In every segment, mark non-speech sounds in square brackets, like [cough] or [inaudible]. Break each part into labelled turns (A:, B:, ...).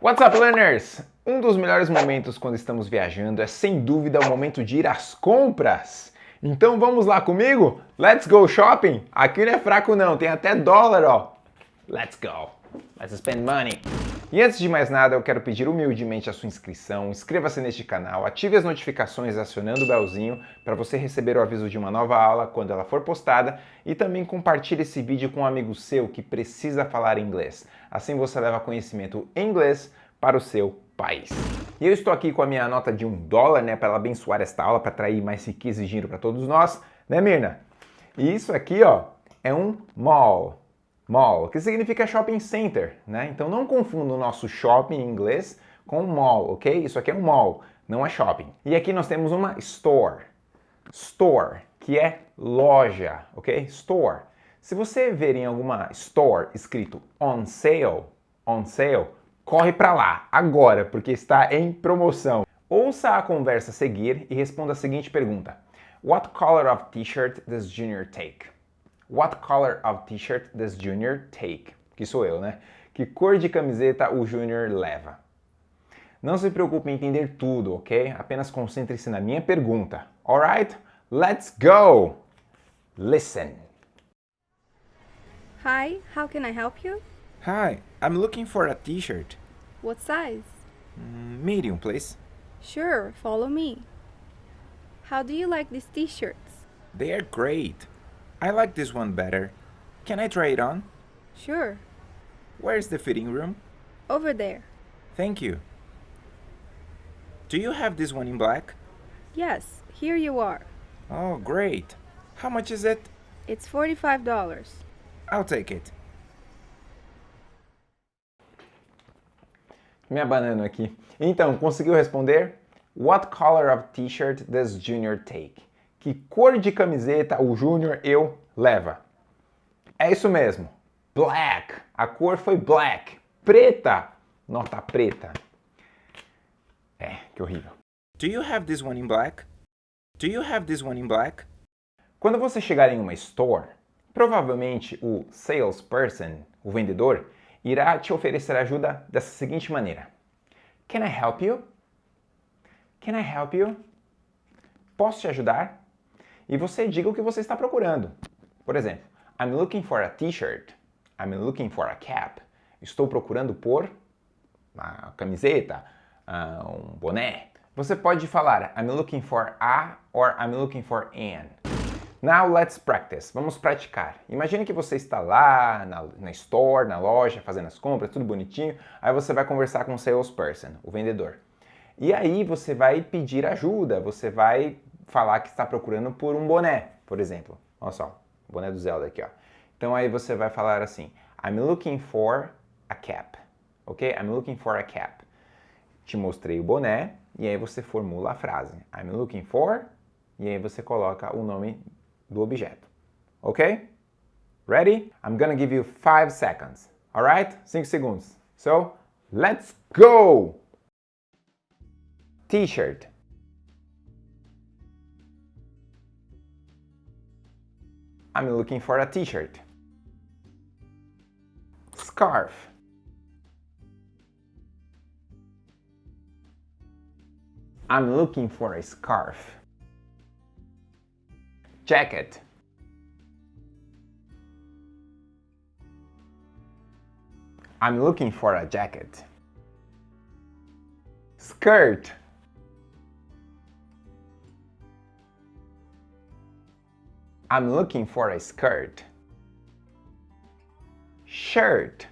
A: What's up, learners? Um dos melhores momentos quando estamos viajando é sem dúvida o momento de ir às compras. Então vamos lá comigo? Let's go shopping? Aqui não é fraco não, tem até dólar, ó. Let's go. Let's spend money. E antes de mais nada, eu quero pedir humildemente a sua inscrição, inscreva-se neste canal, ative as notificações acionando o belzinho para você receber o aviso de uma nova aula quando ela for postada e também compartilhe esse vídeo com um amigo seu que precisa falar inglês. Assim você leva conhecimento em inglês para o seu país. E eu estou aqui com a minha nota de um dólar, né, para abençoar esta aula, para atrair mais riqueza e dinheiro para todos nós, né, Mirna? E isso aqui, ó, é um mall mall, que significa shopping center, né? Então não confunda o nosso shopping em inglês com mall, ok? Isso aqui é um mall, não é shopping. E aqui nós temos uma store, store, que é loja, ok? Store. Se você ver em alguma store escrito on sale, on sale, corre para lá agora, porque está em promoção. Ouça a conversa a seguir e responda a seguinte pergunta: What color of t-shirt does Junior take? What color of t-shirt does Junior take? Que sou eu, né? Que cor de camiseta o Junior leva? Não se preocupe em entender tudo, ok? Apenas concentre-se na minha pergunta. Alright? Let's go! Listen.
B: Hi, how can I help you?
C: Hi, I'm looking for a t-shirt.
B: What size?
C: Mm, medium, please.
B: Sure, follow me. How do you like these t-shirts?
C: They are great. I like this one better. Can I try it on?
B: Sure.
C: Where's the fitting room?
B: Over there.
C: Thank you. Do you have this one in black?
B: Yes, here you are.
C: Oh, great. How much is it?
B: It's $45.
C: I'll take it.
A: Me abanando aqui. Então, conseguiu responder? What color of t-shirt does Junior take? Que cor de camiseta o Júnior eu leva? É isso mesmo. Black. A cor foi black. Preta. Nota preta. É, que horrível.
C: Do you have this one in black? Do you have this one in black?
A: Quando você chegar em uma store, provavelmente o salesperson, o vendedor, irá te oferecer ajuda dessa seguinte maneira. Can I help you? Can I help you? Posso te ajudar? E você diga o que você está procurando. Por exemplo, I'm looking for a t-shirt. I'm looking for a cap. Estou procurando por uma camiseta, uh, um boné. Você pode falar I'm looking for a or I'm looking for an. Now let's practice. Vamos praticar. Imagine que você está lá na, na, store, na loja, fazendo as compras, tudo bonitinho. Aí você vai conversar com o salesperson, o vendedor. E aí você vai pedir ajuda, você vai falar que está procurando por um boné, por exemplo. Olha só, boné do Zelda aqui, ó. Então aí você vai falar assim, I'm looking for a cap, ok? I'm looking for a cap. Te mostrei o boné e aí você formula a frase. I'm looking for e aí você coloca o nome do objeto, ok? Ready? I'm gonna give you five seconds, alright? Cinco segundos. So, let's go! T-shirt. I'm looking for a t-shirt. Scarf. I'm looking for a scarf. Jacket. I'm looking for a jacket. Skirt. I'm looking for a skirt. Shirt.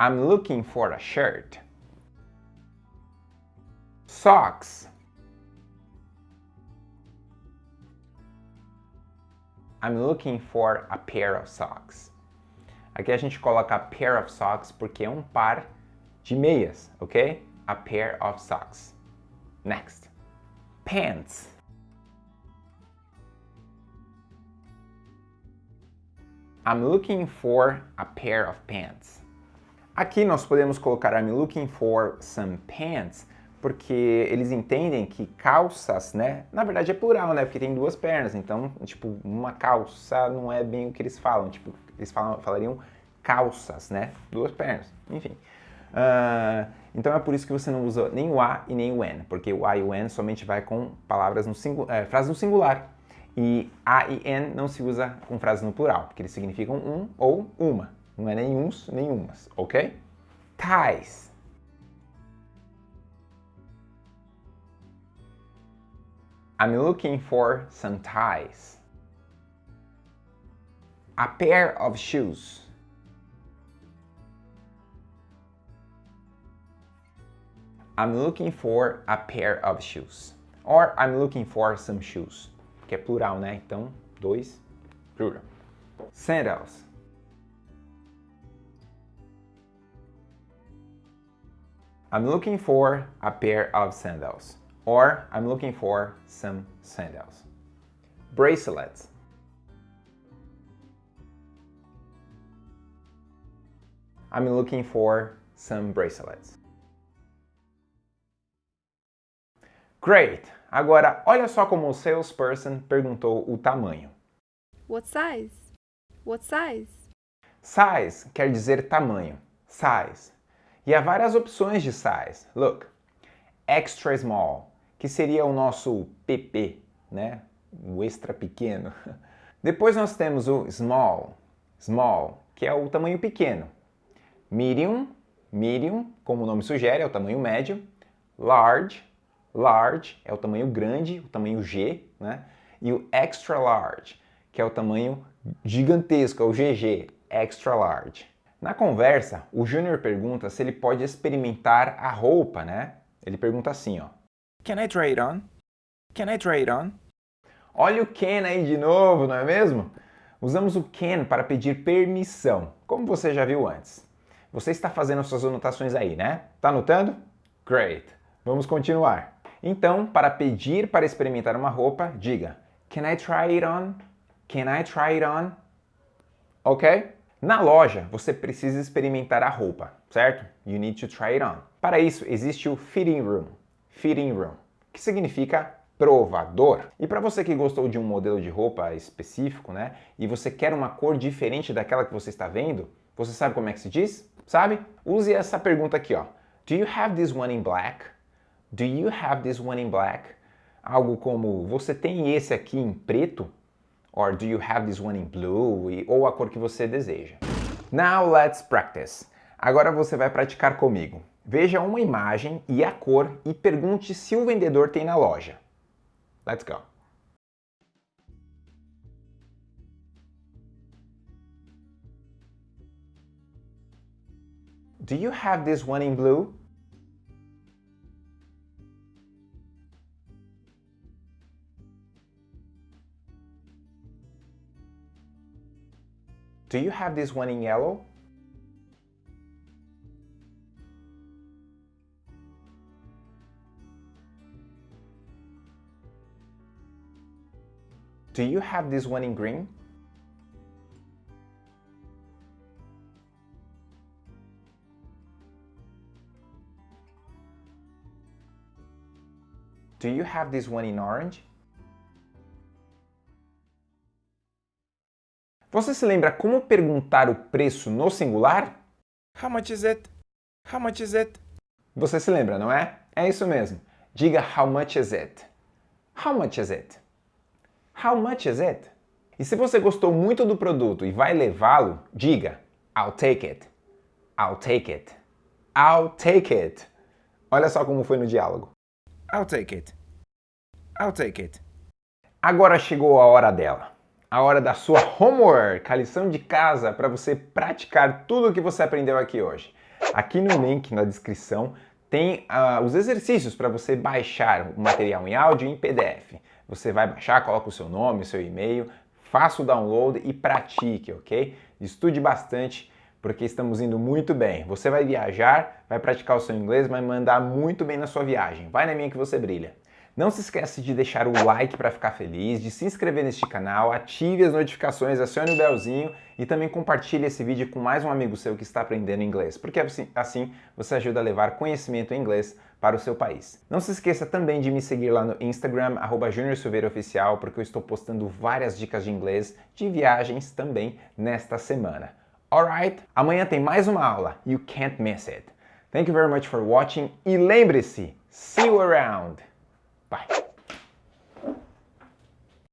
A: I'm looking for a shirt. Socks. I'm looking for a pair of socks. Aqui a gente coloca pair of socks porque é um par de meias, ok? A pair of socks. Next. Pants. I'm looking for a pair of pants. Aqui nós podemos colocar I'm looking for some pants porque eles entendem que calças, né? Na verdade é plural, né? Porque tem duas pernas, então, tipo, uma calça não é bem o que eles falam. Tipo, eles falam, falariam calças, né? Duas pernas, enfim. Uh, então é por isso que você não usa nem o a e nem o n, porque o a e o n somente vai com palavras no é, frases no singular. E a e n não se usa com frases no plural, porque eles significam um ou uma. Não é nem uns, nem umas, ok? Ties. I'm looking for some ties. A pair of shoes. I'm looking for a pair of shoes. Or I'm looking for some shoes. Que é plural, né? Então, dois, plural. Sandals. I'm looking for a pair of sandals. Or I'm looking for some sandals. Bracelets. I'm looking for some bracelets. Great! Agora, olha só como o salesperson perguntou o tamanho.
B: What size? What size?
A: Size quer dizer tamanho. Size. E há várias opções de size. Look. Extra small que seria o nosso PP, né? o extra pequeno. [laughs] Depois nós temos o small, small, que é o tamanho pequeno. Medium, medium, como o nome sugere, é o tamanho médio. Large, large, é o tamanho grande, o tamanho G, né? E o extra large, que é o tamanho gigantesco, é o GG, extra large. Na conversa, o Júnior pergunta se ele pode experimentar a roupa, né? Ele pergunta assim, ó.
C: Can I try it on? Can I try it on?
A: Olha o can aí de novo, não é mesmo? Usamos o can para pedir permissão, como você já viu antes. Você está fazendo suas anotações aí, né? Tá anotando? Great! Vamos continuar. Então, para pedir para experimentar uma roupa, diga Can I try it on? Can I try it on? Ok? Na loja, você precisa experimentar a roupa, certo? You need to try it on. Para isso, existe o fitting room fitting room, que significa provador. E para você que gostou de um modelo de roupa específico, né, e você quer uma cor diferente daquela que você está vendo, você sabe como é que se diz? Sabe? Use essa pergunta aqui, ó. Do you have this one in black? Do you have this one in black? Algo como, você tem esse aqui em preto? Or do you have this one in blue? Ou a cor que você deseja. Now let's practice. Agora você vai praticar comigo. Veja uma imagem e a cor e pergunte se o vendedor tem na loja. Let's go! Do you have this one in blue? Do you have this one in yellow? Do you have this one in green? Do you have this one in orange? Você se lembra como perguntar o preço no singular?
C: How much is it? How much is it?
A: Você se lembra, não é? É isso mesmo. Diga how much is it? How much is it? How much is it? E se você gostou muito do produto e vai levá-lo, diga I'll take it. I'll take it. I'll take it. Olha só como foi no diálogo.
C: I'll take it. I'll take it.
A: Agora chegou a hora dela. A hora da sua homework, a lição de casa para você praticar tudo o que você aprendeu aqui hoje. Aqui no link na descrição tem uh, os exercícios para você baixar o material em áudio e em PDF. Você vai baixar, coloca o seu nome, o seu e-mail, faça o download e pratique, ok? Estude bastante, porque estamos indo muito bem. Você vai viajar, vai praticar o seu inglês, vai mandar muito bem na sua viagem. Vai na minha que você brilha. Não se esquece de deixar o like para ficar feliz, de se inscrever neste canal, ative as notificações, acione o belzinho e também compartilhe esse vídeo com mais um amigo seu que está aprendendo inglês, porque assim, assim você ajuda a levar conhecimento em inglês para o seu país. Não se esqueça também de me seguir lá no Instagram, arroba Oficial, porque eu estou postando várias dicas de inglês, de viagens também nesta semana. Alright? Amanhã tem mais uma aula. You can't miss it. Thank you very much for watching e lembre-se, see you around! Bye.